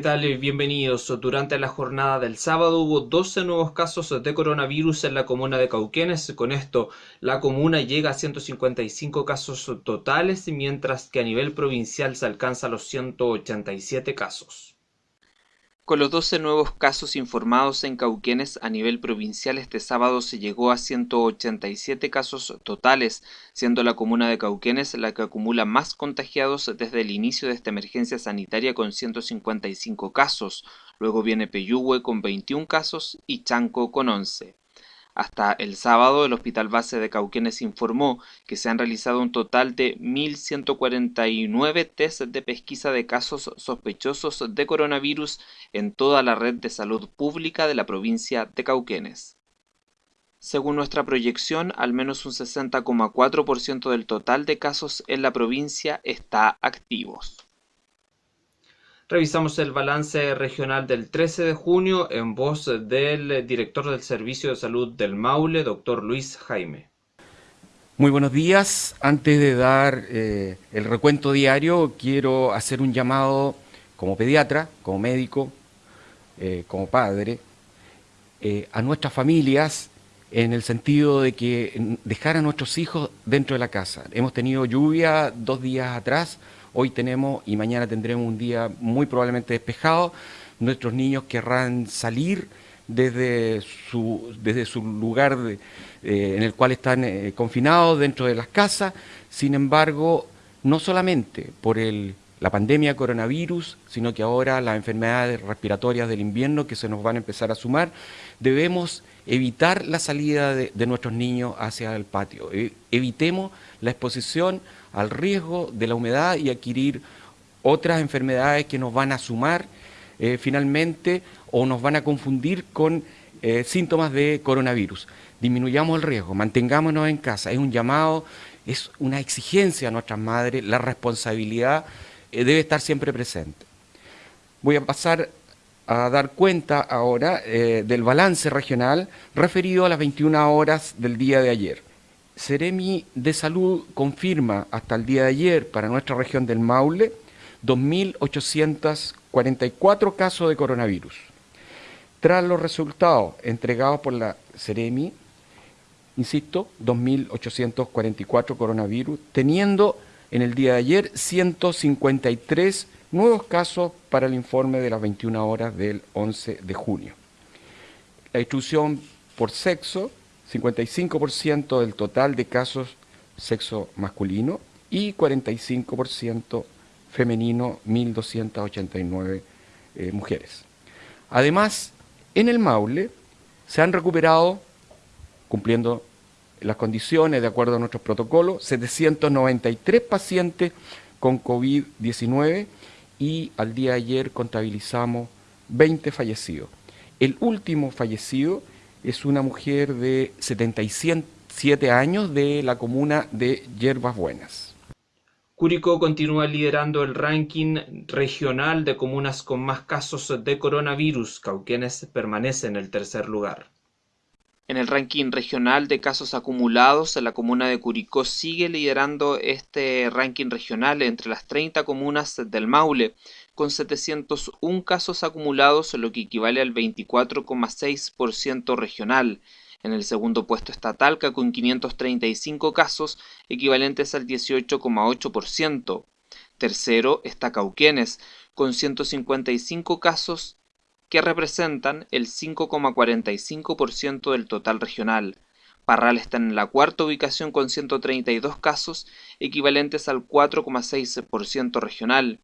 tal? Bienvenidos. Durante la jornada del sábado hubo 12 nuevos casos de coronavirus en la comuna de Cauquenes. Con esto, la comuna llega a 155 casos totales, mientras que a nivel provincial se alcanza los 187 casos. Con los 12 nuevos casos informados en Cauquenes a nivel provincial este sábado se llegó a 187 casos totales, siendo la comuna de Cauquenes la que acumula más contagiados desde el inicio de esta emergencia sanitaria con 155 casos. Luego viene Peyúgue con 21 casos y Chanco con 11. Hasta el sábado, el Hospital Base de Cauquenes informó que se han realizado un total de 1.149 test de pesquisa de casos sospechosos de coronavirus en toda la red de salud pública de la provincia de Cauquenes. Según nuestra proyección, al menos un 60,4% del total de casos en la provincia está activos. Revisamos el balance regional del 13 de junio en voz del director del Servicio de Salud del Maule, doctor Luis Jaime. Muy buenos días. Antes de dar eh, el recuento diario, quiero hacer un llamado como pediatra, como médico, eh, como padre, eh, a nuestras familias en el sentido de que dejar a nuestros hijos dentro de la casa. Hemos tenido lluvia dos días atrás, Hoy tenemos y mañana tendremos un día muy probablemente despejado. Nuestros niños querrán salir desde su, desde su lugar eh, en el cual están eh, confinados dentro de las casas. Sin embargo, no solamente por el, la pandemia coronavirus, sino que ahora las enfermedades respiratorias del invierno que se nos van a empezar a sumar, debemos evitar la salida de, nuestros niños hacia el patio. E, evitemos la exposición al riesgo de la humedad y adquirir otras enfermedades que nos van a sumar eh, finalmente o nos van a confundir con eh, síntomas de coronavirus. Disminuyamos el riesgo, mantengámonos en casa. Es un llamado, es una exigencia a nuestras madres, la responsabilidad debe estar siempre presente. Voy a pasar a dar cuenta ahora del balance regional referido a las 21 horas del día de ayer. Ceremi de Salud confirma hasta el día de ayer para nuestra región del Maule 2.844 casos de coronavirus. Tras los resultados entregados por la Ceremi, insisto, 2.844 coronavirus, teniendo en el día de ayer 153 nuevos casos para el informe de las 21 horas del 11 de junio. La distribución por sexo 55% del total de casos sexo masculino y 45% femenino, 1.289 eh, mujeres. Además, en el Maule se han recuperado, cumpliendo las condiciones de acuerdo a nuestros protocolos, 793 pacientes con COVID-19 y al día de ayer contabilizamos 20 fallecidos. El último fallecido es una mujer de 77 años de la comuna de Yerbas Buenas. Curicó continúa liderando el ranking regional de comunas con más casos de coronavirus. Cauquenes permanece en el tercer lugar. En el ranking regional de casos acumulados, la comuna de Curicó sigue liderando este ranking regional entre las 30 comunas del Maule, con 701 casos acumulados, lo que equivale al 24,6% regional. En el segundo puesto está Talca con 535 casos, equivalentes al 18,8%. Tercero está Cauquenes, con 155 casos, que representan el 5,45% del total regional. Parral está en la cuarta ubicación con 132 casos, equivalentes al 4,6% regional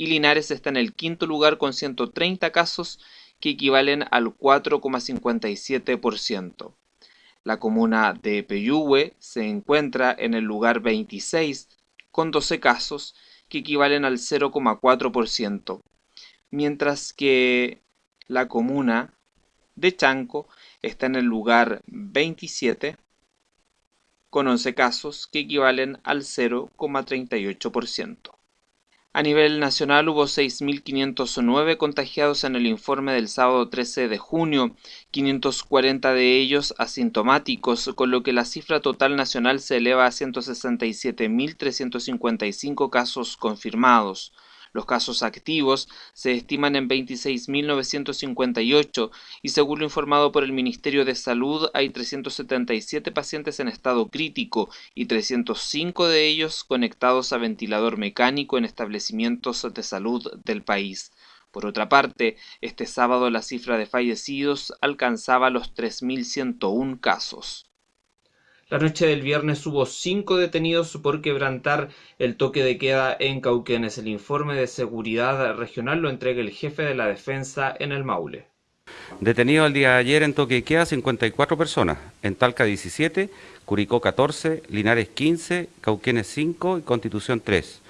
y Linares está en el quinto lugar con 130 casos que equivalen al 4,57%. La comuna de Peyúgue se encuentra en el lugar 26 con 12 casos que equivalen al 0,4%, mientras que la comuna de Chanco está en el lugar 27 con 11 casos que equivalen al 0,38%. A nivel nacional hubo 6.509 contagiados en el informe del sábado 13 de junio, 540 de ellos asintomáticos, con lo que la cifra total nacional se eleva a 167.355 casos confirmados. Los casos activos se estiman en 26.958 y según lo informado por el Ministerio de Salud hay 377 pacientes en estado crítico y 305 de ellos conectados a ventilador mecánico en establecimientos de salud del país. Por otra parte, este sábado la cifra de fallecidos alcanzaba los 3.101 casos. La noche del viernes hubo cinco detenidos por quebrantar el toque de queda en Cauquenes. El informe de seguridad regional lo entrega el jefe de la defensa en el Maule. Detenido el día de ayer en toque de queda 54 personas, en Talca 17, Curicó 14, Linares 15, Cauquenes 5 y Constitución 3.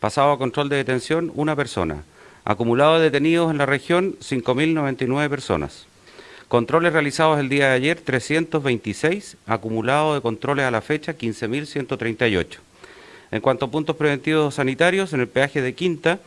Pasado a control de detención una persona. Acumulado de detenidos en la región 5.099 personas. Controles realizados el día de ayer, 326. Acumulado de controles a la fecha, 15.138. En cuanto a puntos preventivos sanitarios, en el peaje de Quinta,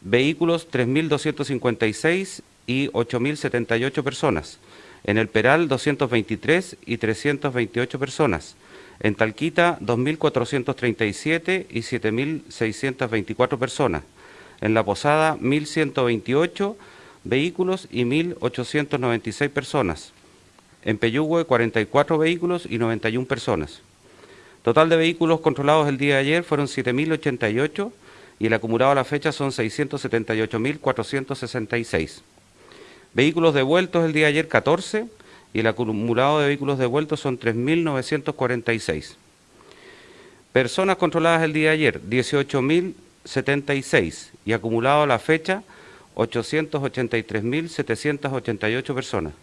vehículos 3.256 y 8.078 personas. En el Peral, 223 y 328 personas. En Talquita, 2.437 y 7.624 personas. En La Posada, 1.128 vehículos y 1.896 personas. En Peyúgue, 44 vehículos y 91 personas. Total de vehículos controlados el día de ayer fueron 7.088 y el acumulado a la fecha son 678.466. Vehículos devueltos el día de ayer 14 y el acumulado de vehículos devueltos son 3.946. Personas controladas el día de ayer 18.076 y acumulado a la fecha 883.788 personas.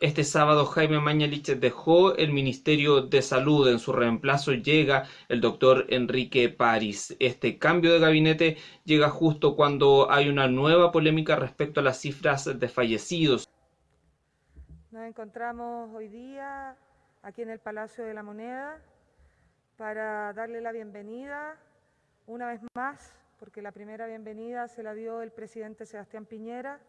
Este sábado Jaime Mañalich dejó el Ministerio de Salud. En su reemplazo llega el doctor Enrique París. Este cambio de gabinete llega justo cuando hay una nueva polémica respecto a las cifras de fallecidos. Nos encontramos hoy día aquí en el Palacio de la Moneda para darle la bienvenida una vez más porque la primera bienvenida se la dio el presidente Sebastián Piñera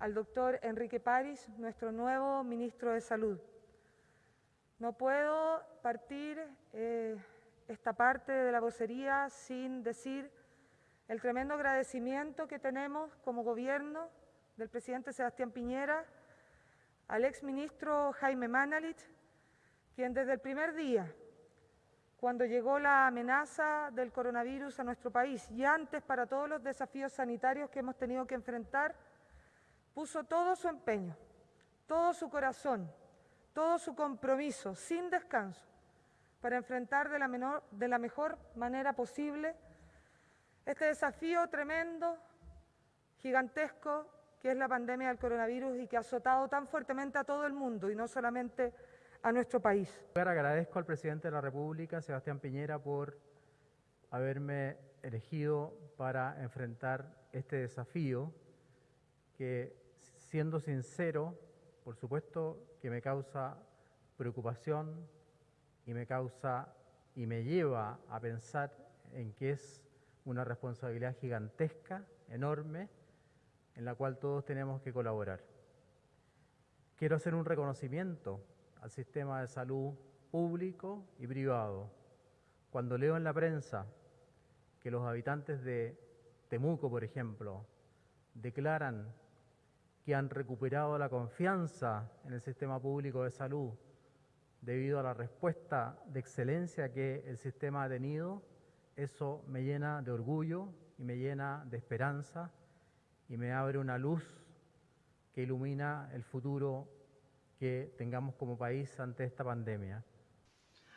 al doctor Enrique París, nuestro nuevo ministro de Salud. No puedo partir eh, esta parte de la vocería sin decir el tremendo agradecimiento que tenemos como gobierno del presidente Sebastián Piñera al exministro Jaime Manalit, quien desde el primer día cuando llegó la amenaza del coronavirus a nuestro país y antes para todos los desafíos sanitarios que hemos tenido que enfrentar, puso todo su empeño, todo su corazón, todo su compromiso, sin descanso, para enfrentar de la, de la mejor manera posible este desafío tremendo, gigantesco, que es la pandemia del coronavirus y que ha azotado tan fuertemente a todo el mundo y no solamente a nuestro país. Agradezco al presidente de la República, Sebastián Piñera, por haberme elegido para enfrentar este desafío que, siendo sincero, por supuesto que me causa preocupación y me causa y me lleva a pensar en que es una responsabilidad gigantesca, enorme, en la cual todos tenemos que colaborar. Quiero hacer un reconocimiento al sistema de salud público y privado. Cuando leo en la prensa que los habitantes de Temuco, por ejemplo, declaran que han recuperado la confianza en el sistema público de salud debido a la respuesta de excelencia que el sistema ha tenido, eso me llena de orgullo y me llena de esperanza y me abre una luz que ilumina el futuro que tengamos como país ante esta pandemia.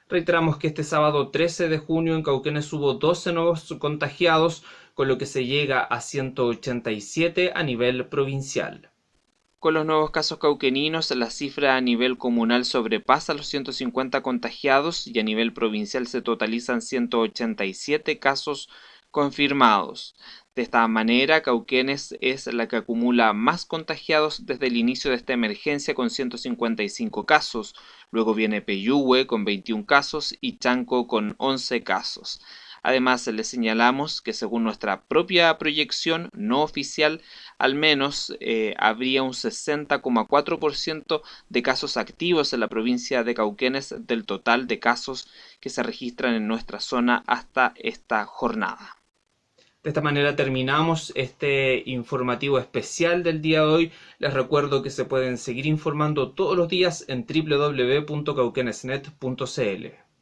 Reiteramos que este sábado 13 de junio en Cauquenes hubo 12 nuevos contagiados, con lo que se llega a 187 a nivel provincial. Con los nuevos casos cauqueninos, la cifra a nivel comunal sobrepasa los 150 contagiados y a nivel provincial se totalizan 187 casos confirmados. De esta manera, Cauquenes es la que acumula más contagiados desde el inicio de esta emergencia con 155 casos. Luego viene Peyúgue con 21 casos y Chanco con 11 casos. Además, le señalamos que según nuestra propia proyección no oficial, al menos eh, habría un 60,4% de casos activos en la provincia de Cauquenes del total de casos que se registran en nuestra zona hasta esta jornada. De esta manera terminamos este informativo especial del día de hoy. Les recuerdo que se pueden seguir informando todos los días en www.cauquenesnet.cl.